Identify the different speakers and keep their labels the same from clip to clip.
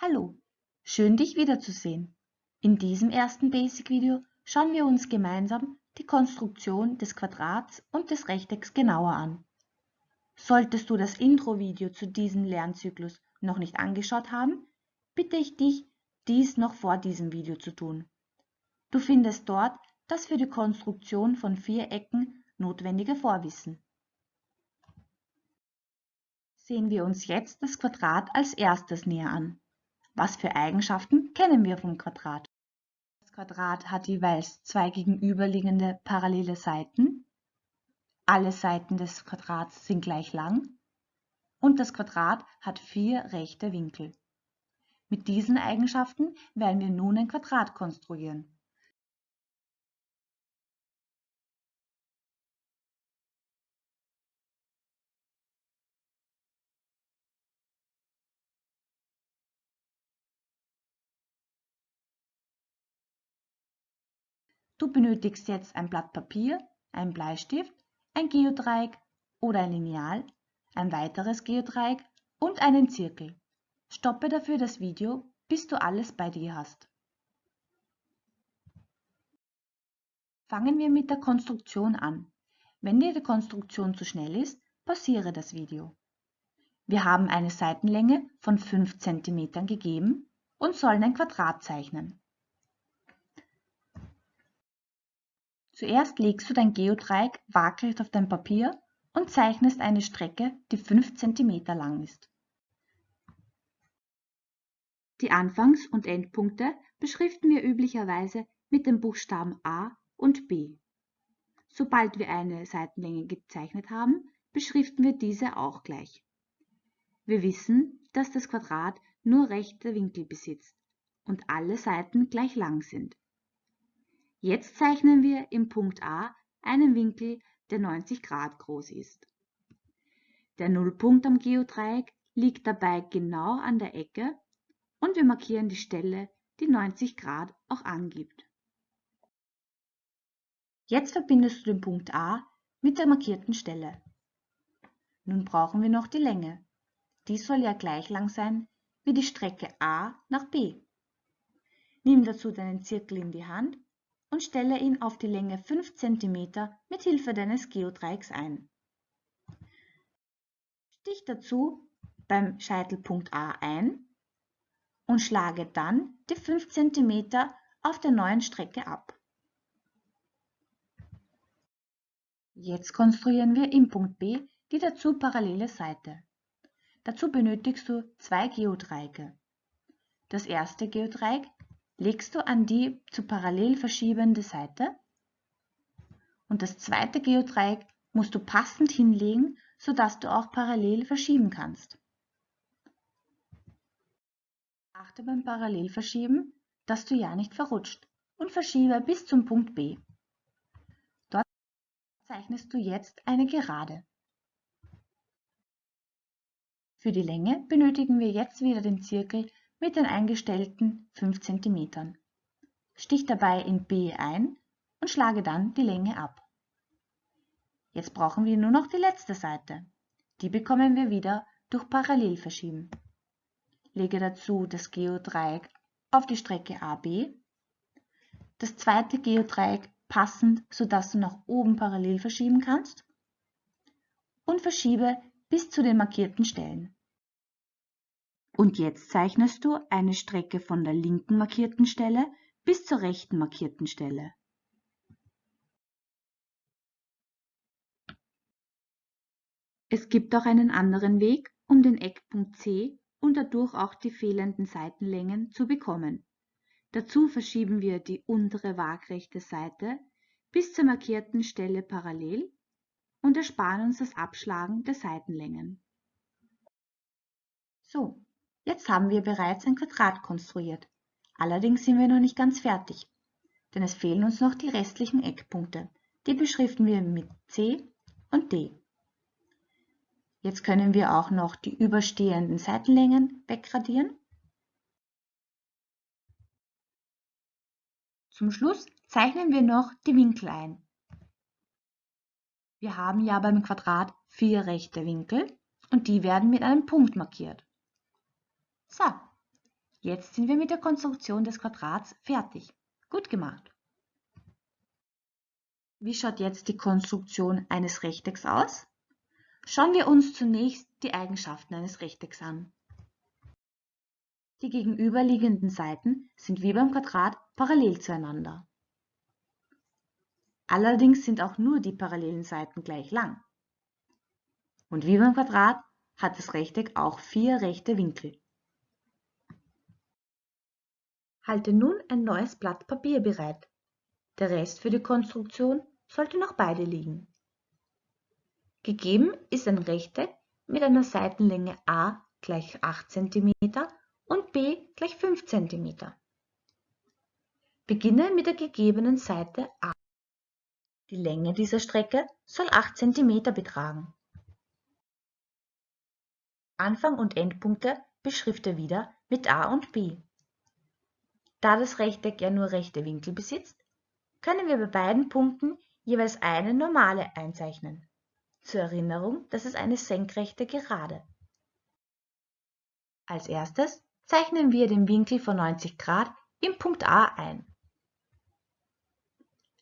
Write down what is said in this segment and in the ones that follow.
Speaker 1: Hallo, schön dich wiederzusehen. In diesem ersten Basic-Video schauen wir uns gemeinsam die Konstruktion des Quadrats und des Rechtecks genauer an. Solltest du das Intro-Video zu diesem Lernzyklus noch nicht angeschaut haben, bitte ich dich, dies noch vor diesem Video zu tun. Du findest dort das für die Konstruktion von Vierecken notwendige Vorwissen. Sehen wir uns jetzt das Quadrat als erstes näher an. Was für Eigenschaften kennen wir vom Quadrat? Das Quadrat hat jeweils zwei gegenüberliegende parallele Seiten. Alle Seiten des Quadrats sind gleich lang. Und das Quadrat hat vier rechte Winkel. Mit diesen Eigenschaften werden wir nun ein Quadrat konstruieren. Du benötigst jetzt ein Blatt Papier, ein Bleistift, ein Geodreieck oder ein Lineal, ein weiteres Geodreieck und einen Zirkel. Stoppe dafür das Video, bis du alles bei dir hast. Fangen wir mit der Konstruktion an. Wenn dir die Konstruktion zu schnell ist, pausiere das Video. Wir haben eine Seitenlänge von 5 cm gegeben und sollen ein Quadrat zeichnen. Zuerst legst du dein Geodreieck waagrecht auf dein Papier und zeichnest eine Strecke, die 5 cm lang ist. Die Anfangs- und Endpunkte beschriften wir üblicherweise mit den Buchstaben A und B. Sobald wir eine Seitenlänge gezeichnet haben, beschriften wir diese auch gleich. Wir wissen, dass das Quadrat nur rechte Winkel besitzt und alle Seiten gleich lang sind. Jetzt zeichnen wir im Punkt A einen Winkel, der 90 Grad groß ist. Der Nullpunkt am Geodreieck liegt dabei genau an der Ecke und wir markieren die Stelle, die 90 Grad auch angibt. Jetzt verbindest du den Punkt A mit der markierten Stelle. Nun brauchen wir noch die Länge. Die soll ja gleich lang sein wie die Strecke A nach B. Nimm dazu deinen Zirkel in die Hand und stelle ihn auf die Länge 5 cm mit Hilfe deines Geodreiecks ein. Stich dazu beim Scheitelpunkt A ein und schlage dann die 5 cm auf der neuen Strecke ab. Jetzt konstruieren wir im Punkt B die dazu parallele Seite. Dazu benötigst du zwei Geodreiecke. Das erste Geodreieck legst du an die zu parallel verschiebende Seite und das zweite Geodreieck musst du passend hinlegen, sodass du auch parallel verschieben kannst. Achte beim Parallelverschieben, dass du ja nicht verrutscht und verschiebe bis zum Punkt B. Dort zeichnest du jetzt eine Gerade. Für die Länge benötigen wir jetzt wieder den Zirkel mit den eingestellten 5 cm. Stich dabei in B ein und schlage dann die Länge ab. Jetzt brauchen wir nur noch die letzte Seite. Die bekommen wir wieder durch Parallelverschieben. Lege dazu das Geodreieck auf die Strecke AB, das zweite Geodreieck passend, sodass du nach oben parallel verschieben kannst und verschiebe bis zu den markierten Stellen. Und jetzt zeichnest du eine Strecke von der linken markierten Stelle bis zur rechten markierten Stelle. Es gibt auch einen anderen Weg, um den Eckpunkt C und dadurch auch die fehlenden Seitenlängen zu bekommen. Dazu verschieben wir die untere waagrechte Seite bis zur markierten Stelle parallel und ersparen uns das Abschlagen der Seitenlängen. So, Jetzt haben wir bereits ein Quadrat konstruiert. Allerdings sind wir noch nicht ganz fertig, denn es fehlen uns noch die restlichen Eckpunkte. Die beschriften wir mit C und D. Jetzt können wir auch noch die überstehenden Seitenlängen wegradieren. Zum Schluss zeichnen wir noch die Winkel ein. Wir haben ja beim Quadrat vier rechte Winkel und die werden mit einem Punkt markiert. So, Jetzt sind wir mit der Konstruktion des Quadrats fertig. Gut gemacht. Wie schaut jetzt die Konstruktion eines Rechtecks aus? Schauen wir uns zunächst die Eigenschaften eines Rechtecks an. Die gegenüberliegenden Seiten sind wie beim Quadrat parallel zueinander. Allerdings sind auch nur die parallelen Seiten gleich lang. Und wie beim Quadrat hat das Rechteck auch vier rechte Winkel. Halte nun ein neues Blatt Papier bereit. Der Rest für die Konstruktion sollte noch beide liegen. Gegeben ist ein Rechteck mit einer Seitenlänge a gleich 8 cm und b gleich 5 cm. Beginne mit der gegebenen Seite a. Die Länge dieser Strecke soll 8 cm betragen. Anfang und Endpunkte beschrifte wieder mit a und b. Da das Rechteck ja nur rechte Winkel besitzt, können wir bei beiden Punkten jeweils eine Normale einzeichnen. Zur Erinnerung, das ist eine senkrechte Gerade. Als erstes zeichnen wir den Winkel von 90 Grad im Punkt A ein.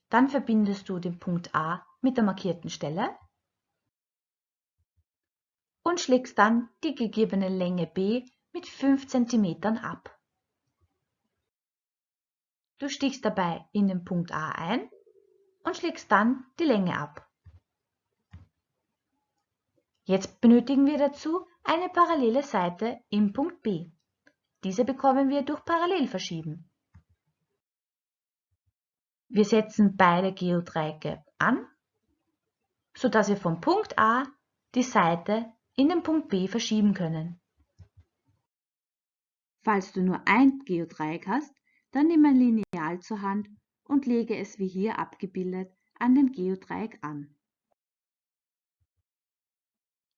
Speaker 1: Dann verbindest du den Punkt A mit der markierten Stelle und schlägst dann die gegebene Länge b mit 5 cm ab. Du stichst dabei in den Punkt A ein und schlägst dann die Länge ab. Jetzt benötigen wir dazu eine parallele Seite im Punkt B. Diese bekommen wir durch Parallelverschieben. Wir setzen beide Geodreiecke an, sodass wir vom Punkt A die Seite in den Punkt B verschieben können. Falls du nur ein Geodreieck hast, dann nimm ein Lineal zur Hand und lege es wie hier abgebildet an den Geodreieck an.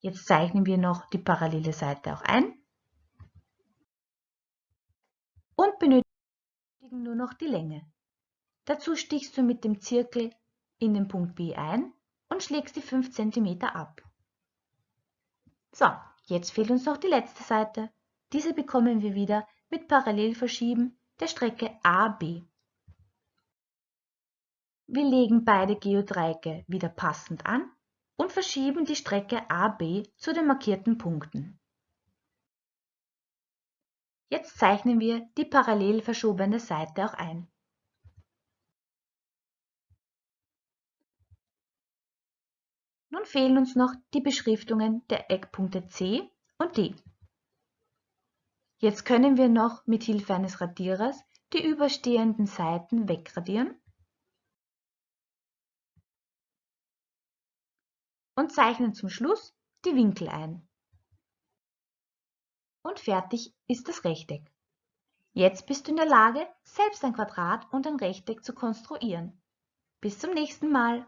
Speaker 1: Jetzt zeichnen wir noch die parallele Seite auch ein und benötigen nur noch die Länge. Dazu stichst du mit dem Zirkel in den Punkt B ein und schlägst die 5 cm ab. So, jetzt fehlt uns noch die letzte Seite. Diese bekommen wir wieder mit Parallelverschieben der Strecke AB. Wir legen beide Geodreiecke wieder passend an und verschieben die Strecke AB zu den markierten Punkten. Jetzt zeichnen wir die parallel verschobene Seite auch ein. Nun fehlen uns noch die Beschriftungen der Eckpunkte C und D. Jetzt können wir noch mit Hilfe eines Radierers die überstehenden Seiten wegradieren und zeichnen zum Schluss die Winkel ein. Und fertig ist das Rechteck. Jetzt bist du in der Lage, selbst ein Quadrat und ein Rechteck zu konstruieren. Bis zum nächsten Mal.